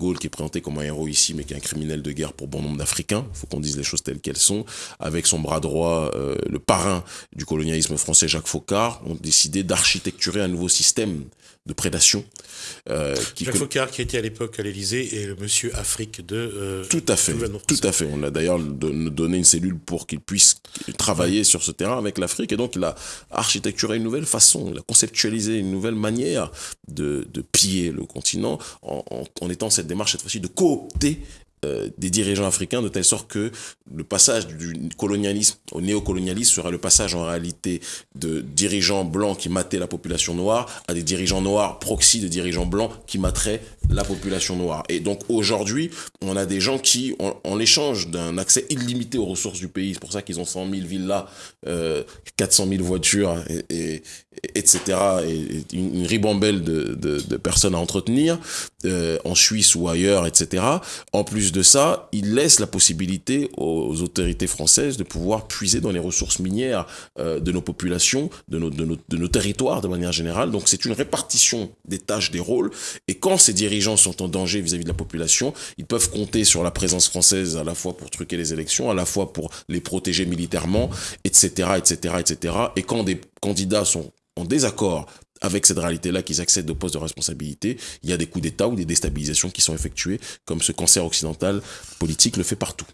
Qui est présenté comme un héros ici, mais qui est un criminel de guerre pour bon nombre d'Africains. Il faut qu'on dise les choses telles qu'elles sont. Avec son bras droit, euh, le parrain du colonialisme français, Jacques Faucard, ont décidé d'architecturer un nouveau système de prédation. Euh, qui Jacques Faucard qui était à l'époque à l'Élysée et le monsieur Afrique de euh, tout à fait tout à fait. On a d'ailleurs donné une cellule pour qu'il puisse travailler sur ce terrain avec l'Afrique. Et donc il a architecturé une nouvelle façon il a conceptualisé une nouvelle manière de, de piller le continent en, en, en étant cette démarche cette fois-ci de coopter euh, des dirigeants africains de telle sorte que le passage du colonialisme au néocolonialisme sera le passage en réalité de dirigeants blancs qui mataient la population noire à des dirigeants noirs proxy de dirigeants blancs qui materaient la population noire. Et donc aujourd'hui, on a des gens qui, en, l'échange d'un accès illimité aux ressources du pays, c'est pour ça qu'ils ont 100 000 villas, euh, 400 000 voitures, et, etc., et une, ribambelle de, de, de, personnes à entretenir, euh, en Suisse ou ailleurs, etc. En plus de ça, il laisse la possibilité aux autorités françaises de pouvoir puiser dans les ressources minières euh, de nos populations, de nos, de, nos, de nos territoires de manière générale. Donc c'est une répartition des tâches, des rôles, et quand ces dirigeants sont en danger vis-à-vis -vis de la population, ils peuvent compter sur la présence française à la fois pour truquer les élections, à la fois pour les protéger militairement, etc., etc., etc. Et quand des candidats sont en désaccord avec cette réalité-là qu'ils accèdent au poste de responsabilité, il y a des coups d'État ou des déstabilisations qui sont effectuées, comme ce cancer occidental politique le fait partout.